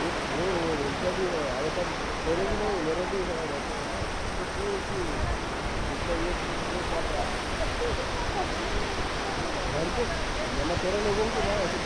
घर के मैंने तेरे लोगों को ना ऐसे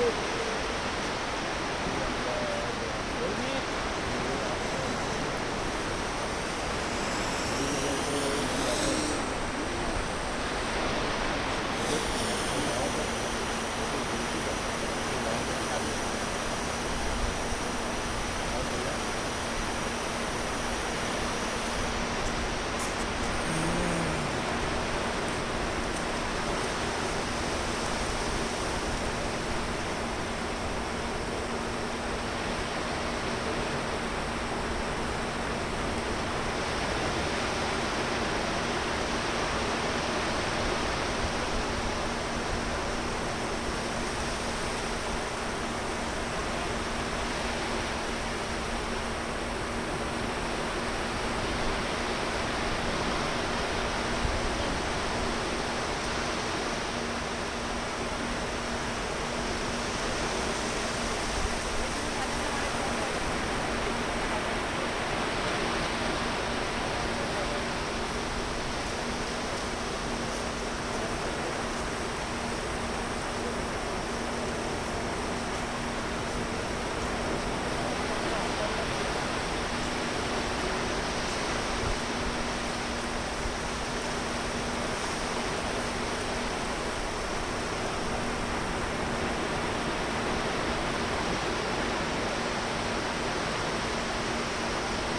Thank you.